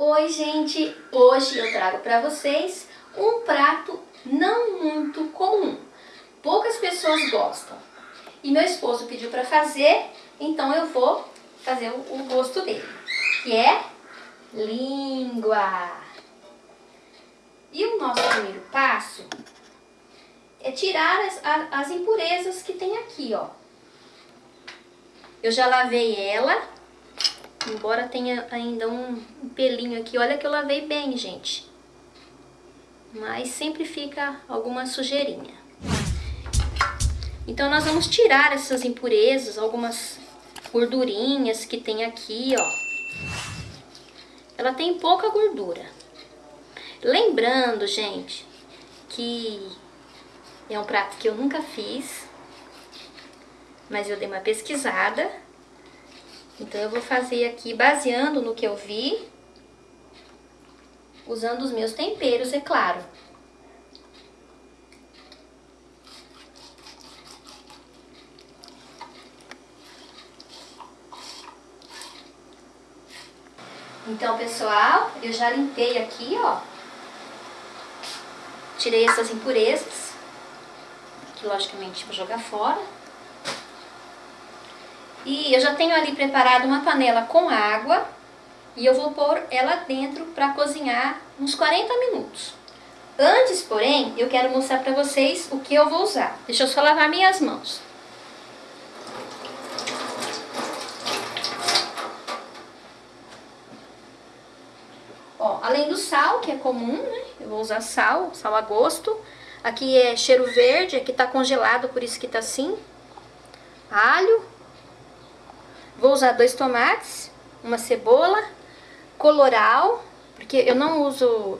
Oi gente, hoje eu trago para vocês um prato não muito comum. Poucas pessoas gostam. E meu esposo pediu para fazer, então eu vou fazer o gosto dele, que é língua. E o nosso primeiro passo é tirar as, as impurezas que tem aqui, ó. Eu já lavei ela Embora tenha ainda um, pelinho aqui, olha que eu lavei bem, gente. Mas sempre fica alguma sujeirinha. Então nós vamos tirar essas impurezas, algumas gordurinhas que tem aqui, ó. Ela tem pouca gordura. Lembrando, gente, que é um prato que eu nunca fiz, mas eu dei uma pesquisada então, eu vou fazer aqui baseando no que eu vi, usando os meus temperos, é claro. Então, pessoal, eu já limpei aqui, ó. Tirei essas impurezas, que logicamente vou jogar fora. E eu já tenho ali preparado uma panela com água e eu vou pôr ela dentro para cozinhar uns 40 minutos. Antes, porém, eu quero mostrar para vocês o que eu vou usar. Deixa eu só lavar minhas mãos. Ó, além do sal, que é comum, né? Eu vou usar sal, sal a gosto. Aqui é cheiro verde, aqui tá congelado, por isso que tá assim. Alho, Vou usar dois tomates, uma cebola, coloral, porque eu não uso,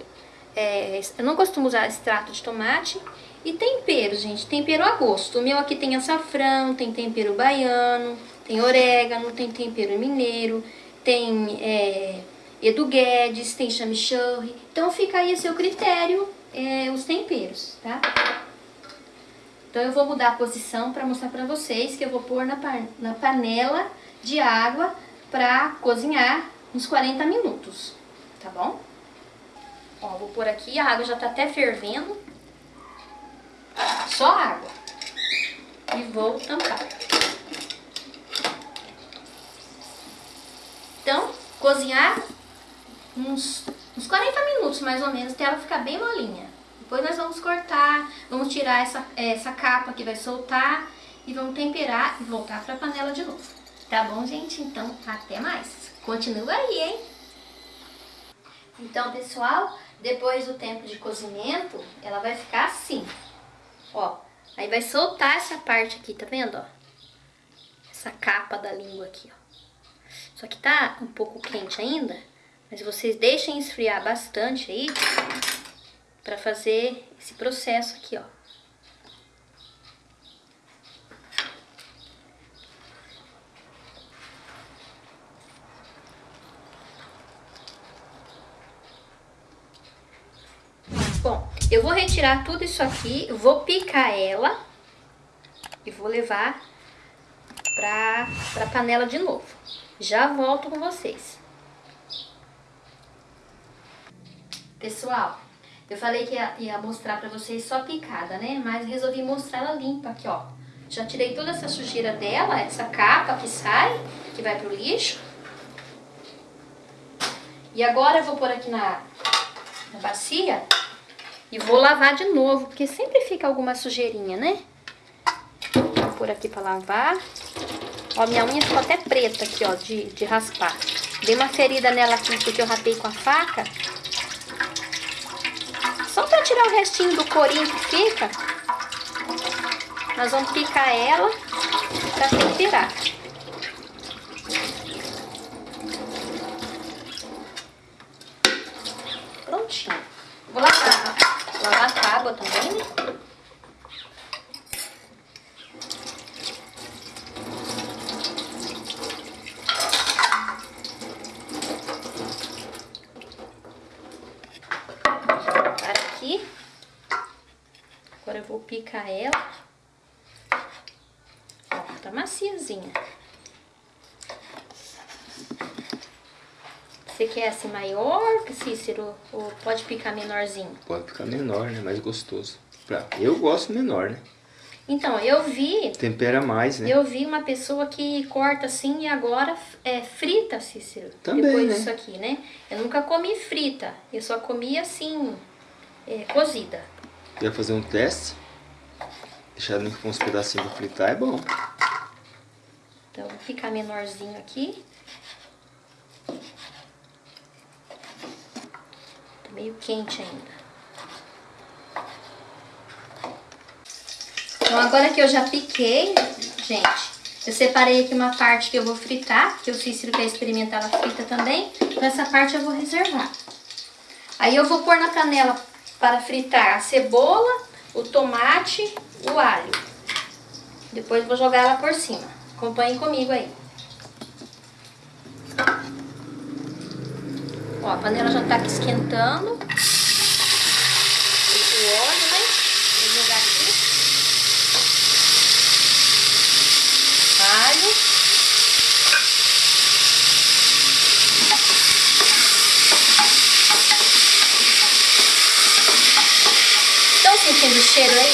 é, eu não costumo usar extrato de tomate. E tempero, gente, tempero a gosto. O meu aqui tem açafrão, tem tempero baiano, tem orégano, tem tempero mineiro, tem é, Edu Guedes, tem chamichurri. Então fica aí a seu critério é, os temperos, tá? Então eu vou mudar a posição para mostrar para vocês que eu vou pôr na, na panela de água para cozinhar uns 40 minutos, tá bom? Ó, vou pôr aqui, a água já tá até fervendo. Só água. E vou tampar. Então, cozinhar uns, uns 40 minutos mais ou menos, até ela ficar bem molinha. Depois nós vamos cortar, vamos tirar essa, essa capa que vai soltar e vamos temperar e voltar para a panela de novo. Tá bom, gente? Então, até mais. Continua aí, hein? Então, pessoal, depois do tempo de cozimento, ela vai ficar assim. Ó, aí vai soltar essa parte aqui, tá vendo, ó? Essa capa da língua aqui, ó. Só que tá um pouco quente ainda, mas vocês deixem esfriar bastante aí pra fazer esse processo aqui, ó. Bom, eu vou retirar tudo isso aqui, vou picar ela e vou levar pra, pra panela de novo. Já volto com vocês. Pessoal, eu falei que ia, ia mostrar pra vocês só picada, né? Mas resolvi mostrar ela limpa aqui, ó. Já tirei toda essa sujeira dela, essa capa que sai, que vai pro lixo. E agora eu vou pôr aqui na, na bacia e vou lavar de novo, porque sempre fica alguma sujeirinha, né? Vou pôr aqui pra lavar. Ó, minha unha ficou até preta aqui, ó, de, de raspar. Dei uma ferida nela aqui, porque eu rapei com a faca. Tirar o restinho do corinho que fica. Nós vamos picar ela pra temperar. Prontinho. Vou lavar lavar a tábua também, né? aqui. Agora eu ela. Ó, tá maciazinha. Você quer assim maior, Cícero? Ou pode picar menorzinho? Pode picar menor, né? Mais gostoso. Eu gosto menor, né? Então, eu vi... Tempera mais, né? Eu vi uma pessoa que corta assim e agora é, frita, Cícero. Também, Depois né? disso aqui, né? Eu nunca comi frita. Eu só comi assim, é, cozida. Quer fazer um teste? Deixar com uns pedacinhos pra fritar é bom. Então, vou ficar menorzinho aqui. Tá meio quente ainda. Então, agora que eu já piquei, gente, eu separei aqui uma parte que eu vou fritar, que o Cícero quer experimentar ela frita também. Então, essa parte eu vou reservar. Aí eu vou pôr na panela para fritar a cebola, o tomate, o alho. Depois vou jogar ela por cima. Acompanhe comigo aí. Ó, a panela já tá aqui esquentando. Esse óleo, né? Vou jogar aqui. Alho. Estão o cheiro aí?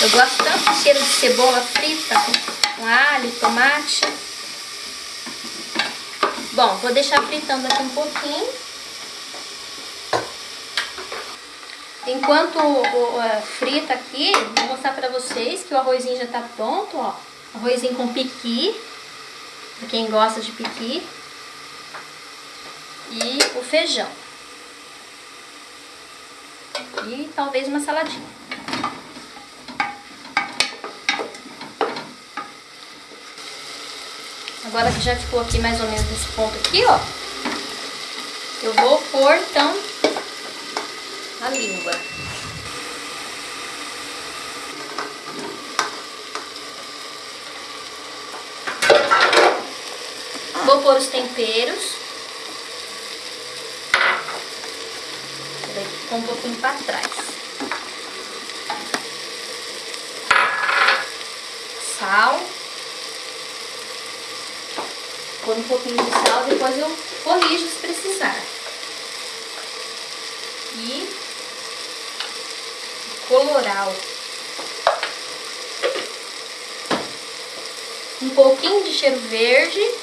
Eu gosto tanto do cheiro de cebola frita com alho, tomate. Bom, vou deixar fritando aqui um pouquinho. Enquanto uh, frita aqui, vou mostrar pra vocês que o arrozinho já tá pronto, ó. Arrozinho com piqui, pra quem gosta de piqui. E o feijão. E talvez uma saladinha. Agora que já ficou aqui mais ou menos nesse ponto aqui, ó. Eu vou pôr, então, a língua. Vou pôr os temperos. Ficou um pouquinho pra trás. Sal. Pôr um pouquinho de sal, depois eu corrijo se precisar. E coloral. Um pouquinho de cheiro verde.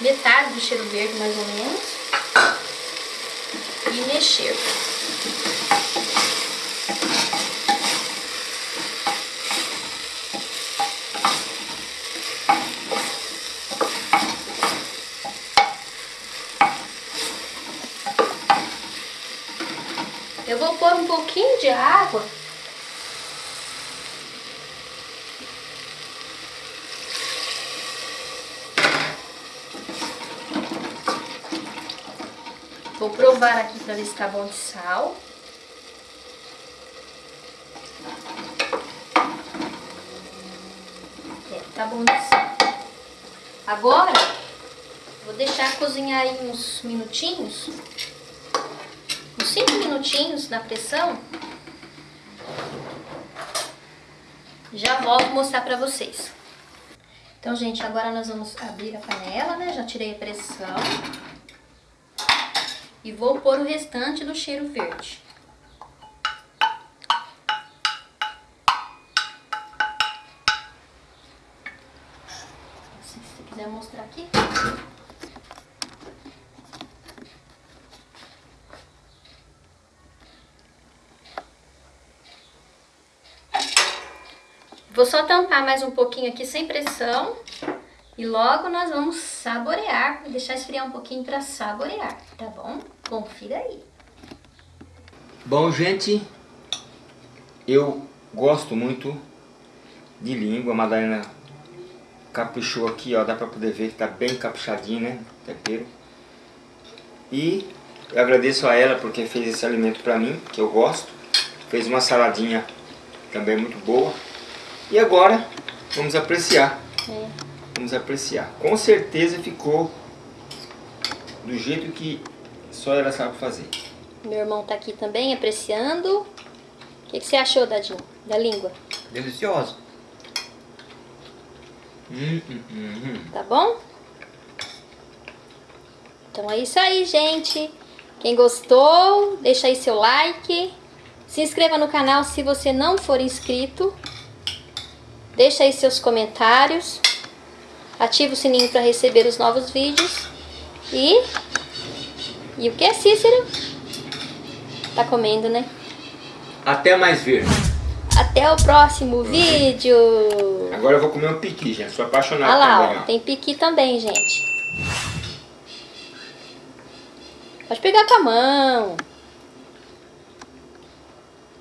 Metade do cheiro verde, mais ou menos. E mexer. Eu vou pôr um pouquinho de água. Vou provar aqui pra ver se tá bom de sal. É, tá bom de sal. Agora, vou deixar cozinhar aí uns minutinhos uns 5 minutinhos na pressão, já volto mostrar pra vocês. Então, gente, agora nós vamos abrir a panela, né? Já tirei a pressão. E vou pôr o restante do cheiro verde. Se quiser mostrar aqui. Vou só tampar mais um pouquinho aqui sem pressão. E logo nós vamos saborear. Deixar esfriar um pouquinho para saborear, tá bom? Confira aí. Bom, gente, eu gosto muito de língua. A Madalena caprichou aqui, ó. Dá pra poder ver que tá bem caprichadinho, né? Tempero. E eu agradeço a ela porque fez esse alimento pra mim, que eu gosto. Fez uma saladinha também muito boa. E agora, vamos apreciar. É. Vamos apreciar. Com certeza ficou do jeito que só ela sabe fazer. Meu irmão tá aqui também apreciando. O que, que você achou, Dadinho, da língua? Deliciosa. Hum, hum, hum, hum. Tá bom? Então é isso aí, gente. Quem gostou, deixa aí seu like. Se inscreva no canal se você não for inscrito. Deixa aí seus comentários. Ativa o sininho para receber os novos vídeos. E... E o que é, Cícero? Tá comendo, né? Até mais ver. Até o próximo vídeo. Agora eu vou comer um piqui, gente. Sou apaixonado Olha lá, ó. tem piqui também, gente. Pode pegar com a mão.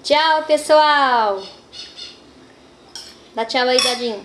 Tchau, pessoal. Dá tchau aí, Dadinho.